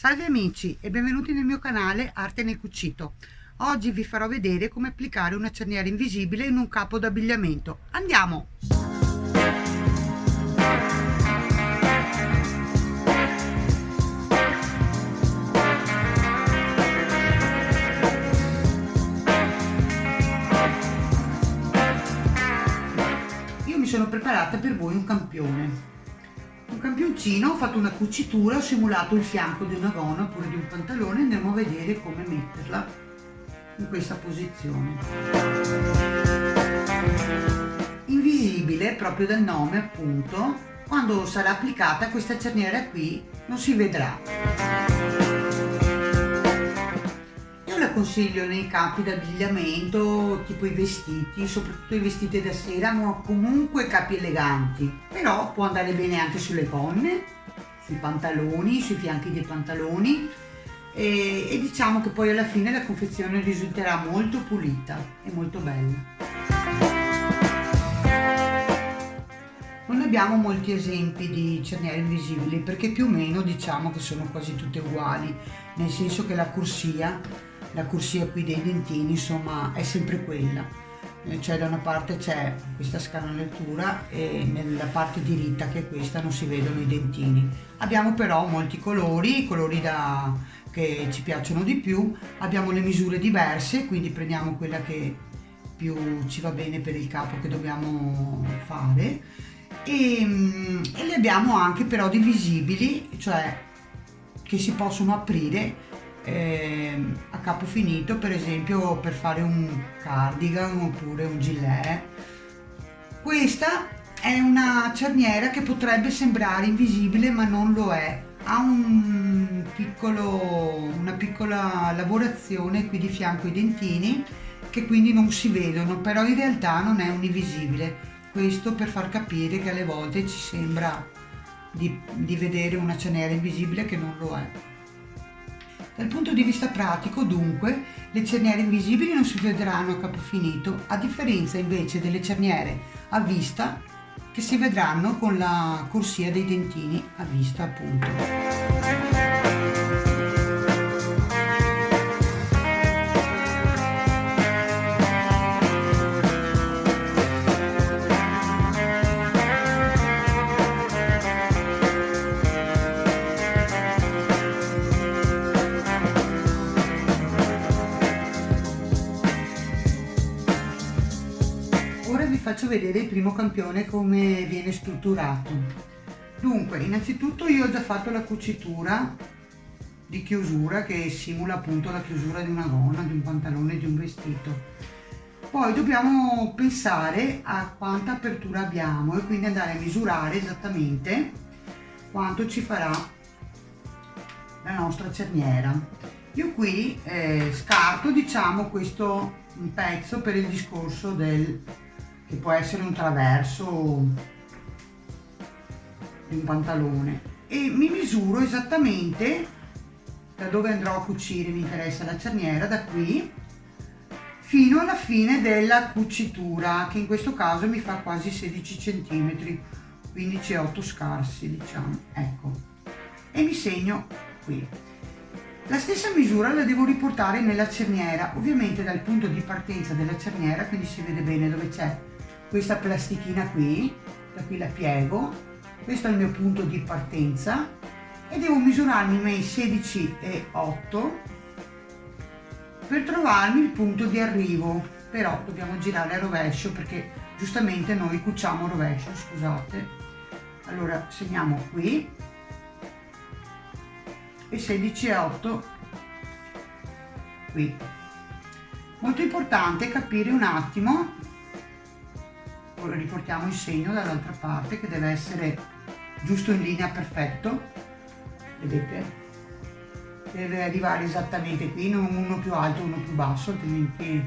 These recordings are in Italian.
Salve amici e benvenuti nel mio canale Arte nel Cucito. Oggi vi farò vedere come applicare una cerniera invisibile in un capo d'abbigliamento. Andiamo! Io mi sono preparata per voi un campione campioncino ho fatto una cucitura ho simulato il fianco di una gonna oppure di un pantalone andiamo a vedere come metterla in questa posizione. Invisibile proprio dal nome appunto. Quando sarà applicata questa cerniera qui non si vedrà consiglio nei capi d'abbigliamento, tipo i vestiti, soprattutto i vestiti da sera, ma comunque capi eleganti. Però può andare bene anche sulle gonne, sui pantaloni, sui fianchi dei pantaloni e, e diciamo che poi alla fine la confezione risulterà molto pulita e molto bella. Non abbiamo molti esempi di cerniere invisibili perché più o meno diciamo che sono quasi tutte uguali, nel senso che la corsia la corsia qui dei dentini insomma è sempre quella. Eh, cioè da una parte c'è questa scanalatura e nella parte diritta che è questa non si vedono i dentini. Abbiamo però molti colori colori da, che ci piacciono di più. Abbiamo le misure diverse quindi prendiamo quella che più ci va bene per il capo che dobbiamo fare. E, mm, e le abbiamo anche però divisibili cioè che si possono aprire eh, a capo finito per esempio per fare un cardigan oppure un gilet. Questa è una cerniera che potrebbe sembrare invisibile ma non lo è. Ha un piccolo, una piccola lavorazione qui di fianco ai dentini che quindi non si vedono però in realtà non è un invisibile. Questo per far capire che alle volte ci sembra di, di vedere una cerniera invisibile che non lo è dal punto di vista pratico, dunque, le cerniere invisibili non si vedranno a capo finito, a differenza invece delle cerniere a vista che si vedranno con la corsia dei dentini a vista appunto. Vedere il primo campione come viene strutturato. Dunque innanzitutto io ho già fatto la cucitura di chiusura che simula appunto la chiusura di una gonna, di un pantalone, di un vestito. Poi dobbiamo pensare a quanta apertura abbiamo e quindi andare a misurare esattamente quanto ci farà la nostra cerniera. Io qui eh, scarto diciamo questo pezzo per il discorso del che può essere un traverso di un pantalone. E mi misuro esattamente da dove andrò a cucire, mi interessa la cerniera, da qui fino alla fine della cucitura che in questo caso mi fa quasi 16 cm 15 e 8 scarsi diciamo. Ecco. E mi segno qui. La stessa misura la devo riportare nella cerniera ovviamente dal punto di partenza della cerniera quindi si vede bene dove c'è questa plastichina qui, da qui la piego, questo è il mio punto di partenza e devo misurarmi i miei 16 e 8 per trovarmi il punto di arrivo, però dobbiamo girare a rovescio perché giustamente noi cuciamo a rovescio, scusate. Allora segniamo qui e 16 e 8 qui. Molto importante capire un attimo riportiamo il segno dall'altra parte che deve essere giusto in linea perfetto. Vedete? Deve arrivare esattamente qui non uno più alto uno più basso altrimenti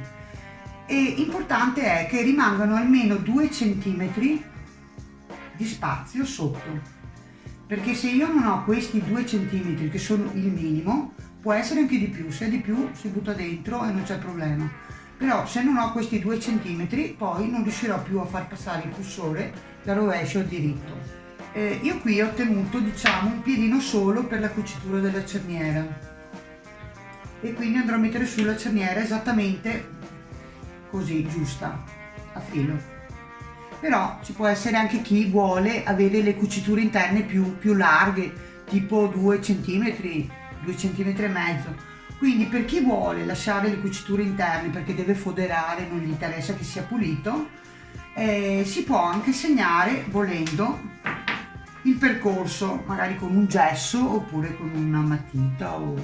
e importante è che rimangano almeno 2 centimetri di spazio sotto. Perché se io non ho questi 2 centimetri che sono il minimo può essere anche di più. Se è di più si butta dentro e non c'è problema però se non ho questi due centimetri poi non riuscirò più a far passare il cursore da rovescio a diritto. Eh, io qui ho tenuto diciamo un piedino solo per la cucitura della cerniera. E quindi andrò a mettere su la cerniera esattamente così giusta a filo. Però ci può essere anche chi vuole avere le cuciture interne più, più larghe tipo 2 cm 2 cm e mezzo quindi per chi vuole lasciare le cuciture interne perché deve foderare non gli interessa che sia pulito eh, si può anche segnare volendo il percorso magari con un gesso oppure con una matita o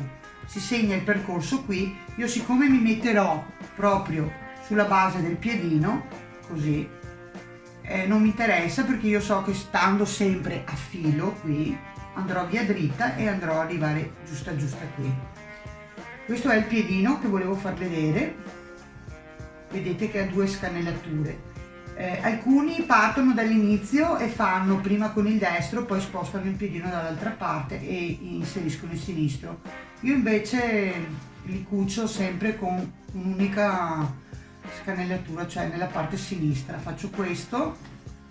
si segna il percorso qui. Io siccome mi metterò proprio sulla base del piedino così eh, non mi interessa perché io so che stando sempre a filo qui andrò via dritta e andrò a arrivare giusta giusta qui questo è il piedino che volevo far vedere vedete che ha due scanellature eh, alcuni partono dall'inizio e fanno prima con il destro, poi spostano il piedino dall'altra parte e inseriscono il sinistro. Io invece li cucio sempre con un'unica scanellatura, cioè nella parte sinistra. Faccio questo,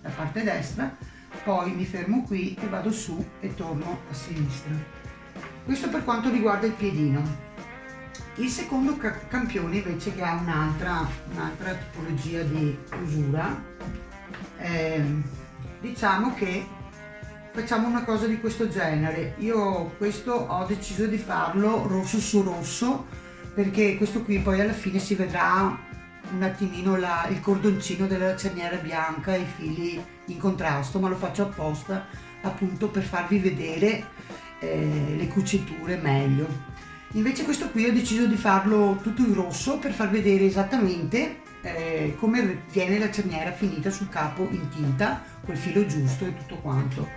la parte destra, poi mi fermo qui e vado su e torno a sinistra. Questo per quanto riguarda il piedino. Il secondo campione invece che ha un'altra un tipologia di usura, eh, diciamo che facciamo una cosa di questo genere. Io questo ho deciso di farlo rosso su rosso perché questo qui poi alla fine si vedrà un attimino la, il cordoncino della cerniera bianca e i fili in contrasto, ma lo faccio apposta appunto per farvi vedere eh, le cuciture meglio. Invece questo qui ho deciso di farlo tutto in rosso per far vedere esattamente eh, come viene la cerniera finita sul capo in tinta, col filo giusto e tutto quanto.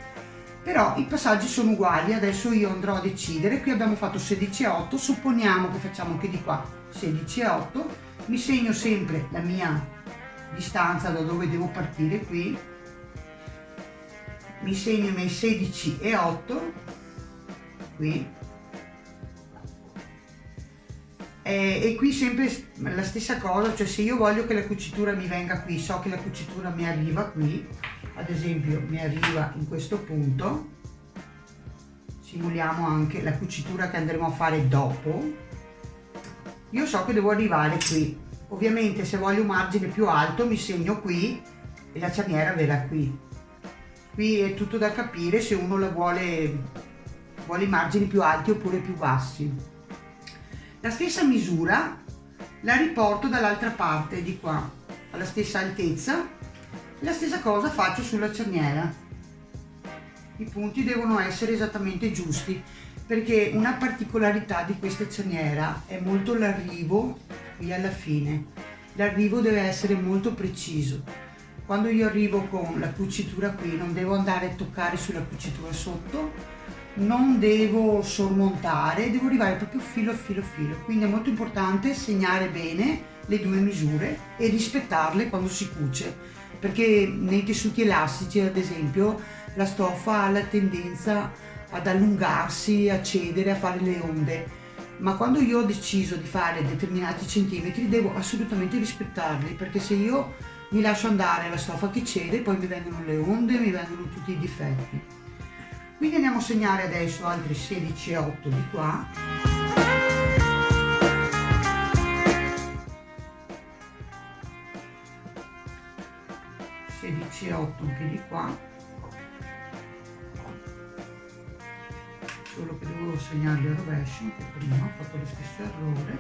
Però i passaggi sono uguali, adesso io andrò a decidere, qui abbiamo fatto 16 e 8, supponiamo che facciamo anche di qua 16 e 8, mi segno sempre la mia distanza da dove devo partire qui, mi segno i miei 16 e 8, qui, e, e, qui sempre la stessa cosa, cioè se io voglio che la cucitura mi venga qui, so che la cucitura mi arriva qui, ad esempio mi arriva in questo punto, simuliamo anche la cucitura che andremo a fare dopo, io so che devo arrivare qui, ovviamente se voglio un margine più alto mi segno qui e la cerniera verrà qui, qui è tutto da capire se uno la vuole, vuole i margini più alti oppure più bassi. La stessa misura la riporto dall'altra parte di qua, alla stessa altezza. La stessa cosa faccio sulla cerniera. I punti devono essere esattamente giusti perché una particolarità di questa cerniera è molto l'arrivo qui alla fine. L'arrivo deve essere molto preciso. Quando io arrivo con la cucitura qui non devo andare a toccare sulla cucitura sotto non devo sormontare, devo arrivare proprio filo a filo a filo, quindi è molto importante segnare bene le due misure e rispettarle quando si cuce, perché nei tessuti elastici ad esempio la stoffa ha la tendenza ad allungarsi, a cedere, a fare le onde, ma quando io ho deciso di fare determinati centimetri devo assolutamente rispettarli, perché se io mi lascio andare la stoffa che cede, poi mi vengono le onde, mi vengono tutti i difetti quindi andiamo a segnare adesso altri 16 e 8 di qua. E 8 anche di qua. Solo che devo segnarli a rovescio anche prima ho fatto lo stesso errore.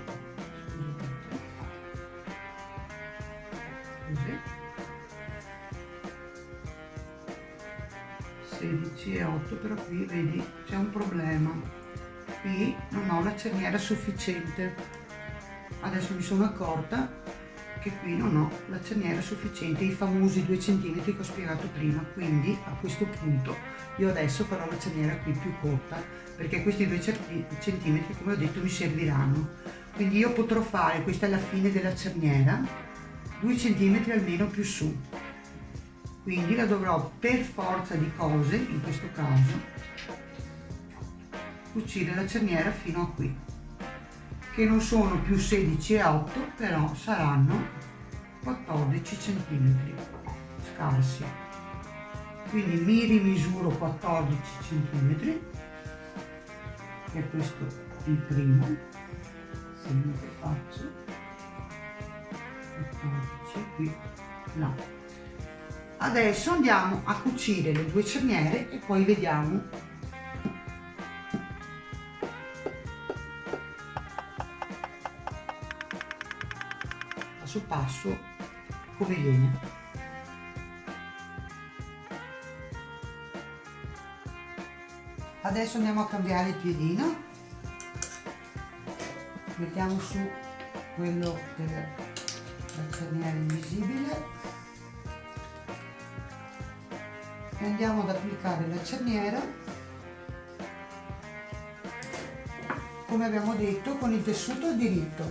Scusate. Così 16 e 8 però qui vedi c'è un problema. Qui non ho la cerniera sufficiente. Adesso mi sono accorta che qui non ho la cerniera sufficiente i famosi 2 cm che ho spiegato prima. Quindi a questo punto io adesso farò la cerniera qui più corta perché questi 2 cm come ho detto mi serviranno. Quindi io potrò fare questa è la fine della cerniera 2 cm almeno più su quindi la dovrò per forza di cose in questo caso cucire la cerniera fino a qui che non sono più 16 e 8 però saranno 14 centimetri scarsi quindi mi rimisuro 14 cm che è questo il primo che faccio 14 qui là adesso andiamo a cucire le due cerniere e poi vediamo. Passo passo come viene. Adesso andiamo a cambiare il piedino. Mettiamo su quello della cerniera invisibile andiamo ad applicare la cerniera come abbiamo detto con il tessuto a diritto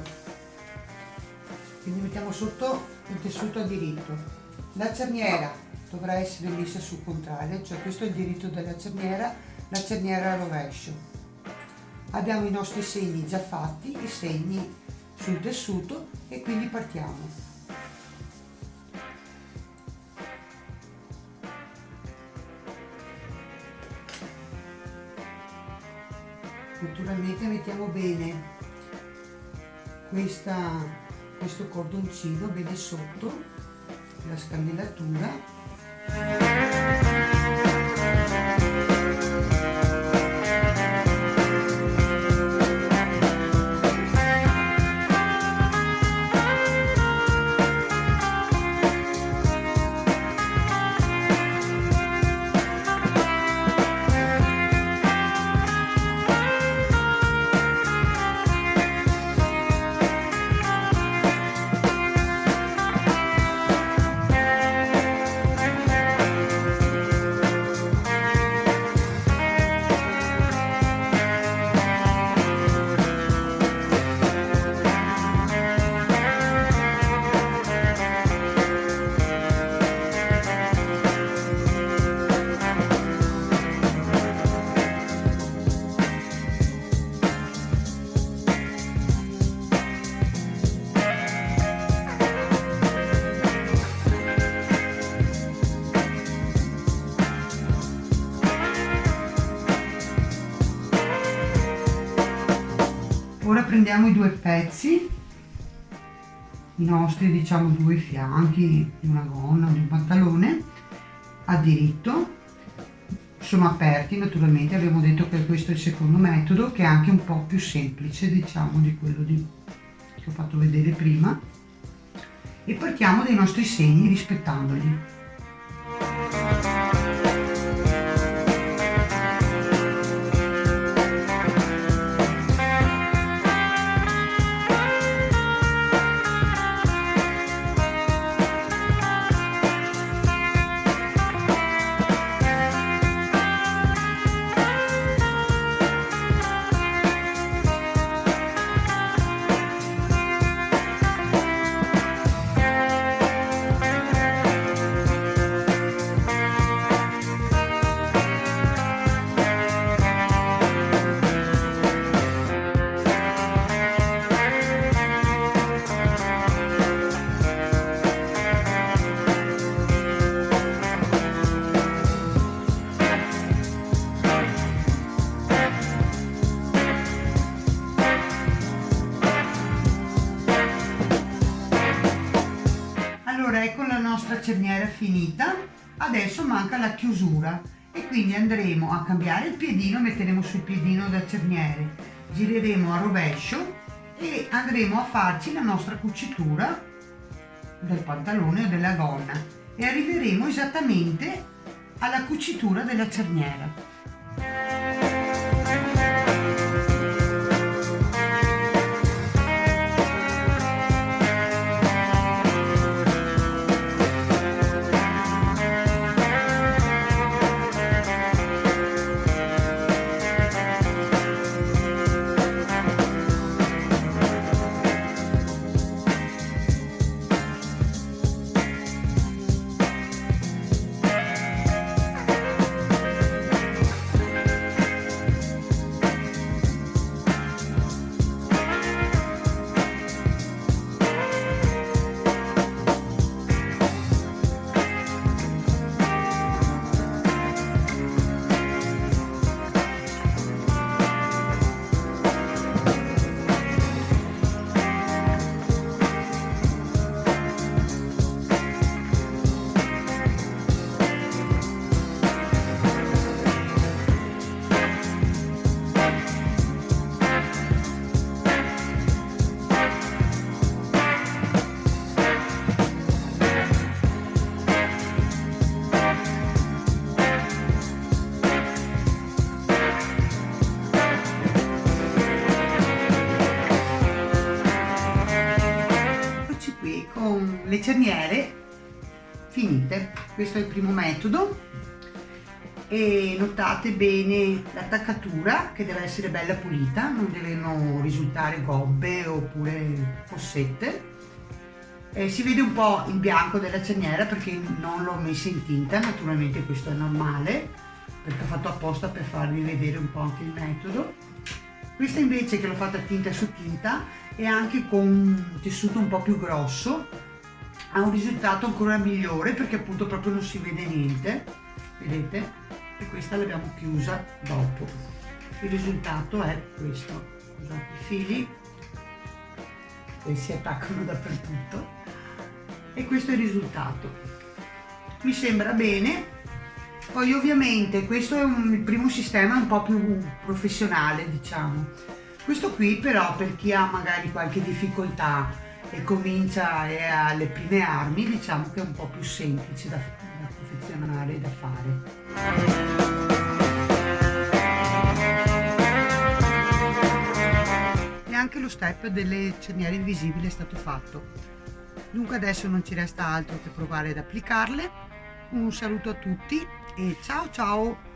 quindi mettiamo sotto il tessuto a diritto la cerniera dovrà essere messa sul contrario cioè questo è il diritto della cerniera la cerniera a rovescio. Abbiamo i nostri segni già fatti, i segni sul tessuto e quindi partiamo. Naturalmente mettiamo bene questa, questo cordoncino bene sotto la scandillatura prendiamo i due pezzi i nostri diciamo due fianchi di una gonna di un pantalone a diritto. Sono aperti naturalmente. Abbiamo detto che questo è il secondo metodo che è anche un po' più semplice diciamo di quello di, che ho fatto vedere prima. E partiamo dai nostri segni rispettandoli nostra cerniera finita. Adesso manca la chiusura. E quindi andremo a cambiare il piedino metteremo sul piedino da cerniere. Gireremo a rovescio e andremo a farci la nostra cucitura del pantalone o della gonna. E arriveremo esattamente alla cucitura della cerniera cerniere finite. Questo è il primo metodo. E notate bene l'attaccatura che deve essere bella pulita non devono risultare gobbe oppure fossette. Eh, si vede un po' il bianco della cerniera perché non l'ho messa in tinta naturalmente questo è normale perché ho fatto apposta per farvi vedere un po' anche il metodo. Questa invece che l'ho fatta tinta su tinta e anche con un tessuto un po' più grosso ha un risultato ancora migliore perché appunto proprio non si vede niente vedete? E questa l'abbiamo chiusa dopo. Il risultato è questo. I fili che si attaccano dappertutto. E questo è il risultato. Mi sembra bene. Poi ovviamente questo è un, il primo sistema un po' più professionale diciamo. Questo qui però per chi ha magari qualche difficoltà e comincia e ha le prime armi diciamo che è un po' più semplice da, da confezionare e da fare. E anche lo step delle cerniere invisibili è stato fatto. Dunque adesso non ci resta altro che provare ad applicarle. Un saluto a tutti e ciao ciao